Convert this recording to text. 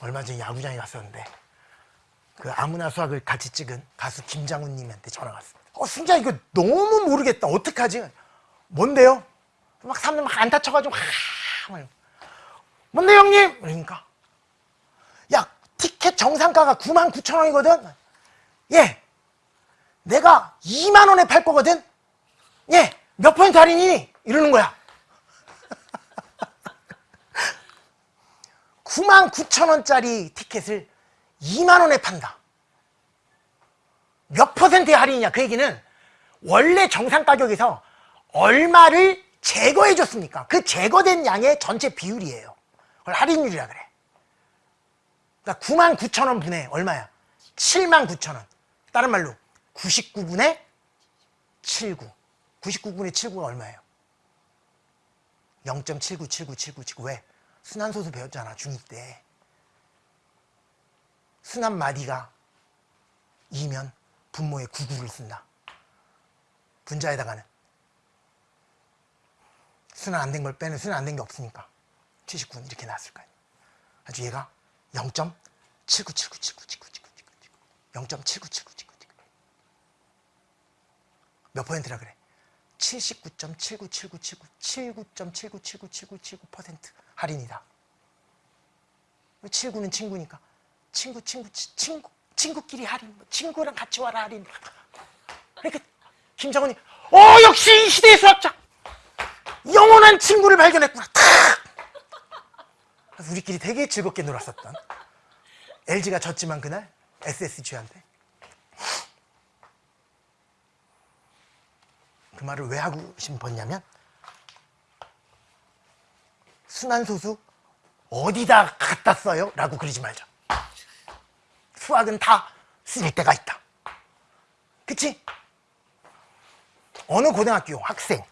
얼마 전에 야구장에 갔었는데 그 아무나 수학을 같이 찍은 가수 김장훈님한테 전화가 왔습니다. 어 승자 이거 너무 모르겠다. 어떡하지? 뭔데요? 막 사람들 막 안타 쳐가지고 하, 막 뭔데 형님? 그러니까 야 티켓 정상가가 9만 9천 원이거든. 예, 내가 2만 원에 팔 거거든. 예, 몇 퍼센트 할인이니? 이러는 거야. 9만 9천 원짜리 티켓을 2만 원에 판다. 몇 퍼센트의 할인이냐? 그 얘기는 원래 정상 가격에서 얼마를 제거해 줬습니까? 그 제거된 양의 전체 비율이에요. 그걸 할인율이라 그래. 그러니까 9만 9천 원 분의 얼마야? 7만 9천 원. 다른 말로 99분의 79. 99분의 79가 얼마예요? 0.79797979 왜? 순환소수 배웠잖아 중2 때. 순환 마디가 2면 분모에 99를 쓴다. 분자에다가는 순환 안 된 걸 빼는 순환 안 된 게 없으니까 79 이렇게 나왔을 거 아니야. 아주 얘가 0.7979797979 0.797979몇 퍼센트라 그래? 79.797979 79.79797979% 할인이다. 79는 친구니까. 친구 친구 치- 친구 친구끼리 할인 뭐 친구랑 같이 와라 할인. 그러니까 김정은이 어 역시 이 시대의 수학자! 영원한 친구를 발견했구나. 우리끼리 되게 즐겁게 놀았었던. LG가 졌지만 그날 SSG한테 그 말을 왜 하고 싶었냐면 순환소수 어디다 갖다 써요? 라고 그러지 말자 수학은 다쓸 때가 있다 그치? 어느 고등학교 학생